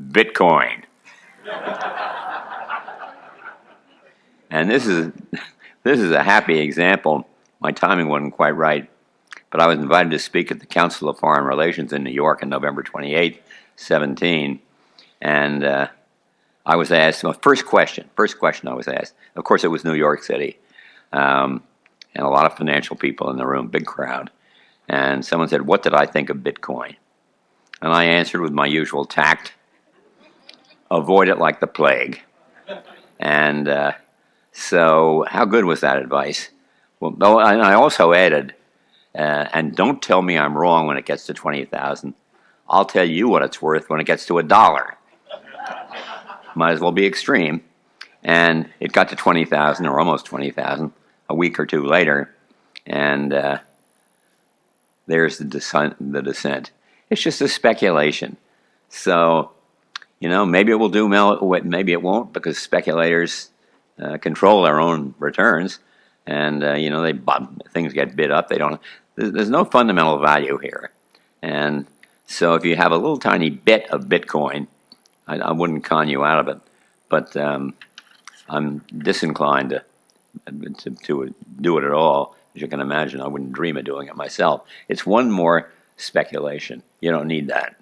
Bitcoin. and this is this is a happy example. My timing wasn't quite right, but I was invited to speak at the Council of Foreign Relations in New York on November 28, 17, and uh, I was asked my first question. First question I was asked. Of course, it was New York City, um, and a lot of financial people in the room, big crowd. And someone said, "What did I think of Bitcoin?" And I answered with my usual tact, "Avoid it like the plague." And uh, so, how good was that advice? Well, and I also added, uh, and don't tell me I'm wrong when it gets to 20,000. I'll tell you what it's worth when it gets to a dollar. Might as well be extreme. And it got to 20,000 or almost 20,000 a week or two later. And uh, there's the descent, the descent. It's just a speculation. So, you know, maybe it will do, well, maybe it won't because speculators uh, control their own returns, and uh, you know they things get bid up. They don't. There's, no fundamental value here, and so if you have a little tiny bit of Bitcoin, I, I wouldn't con you out of it, but um, I'm disinclined to, to to do it at all. As you can imagine, I wouldn't dream of doing it myself. It's one more speculation. You don't need that.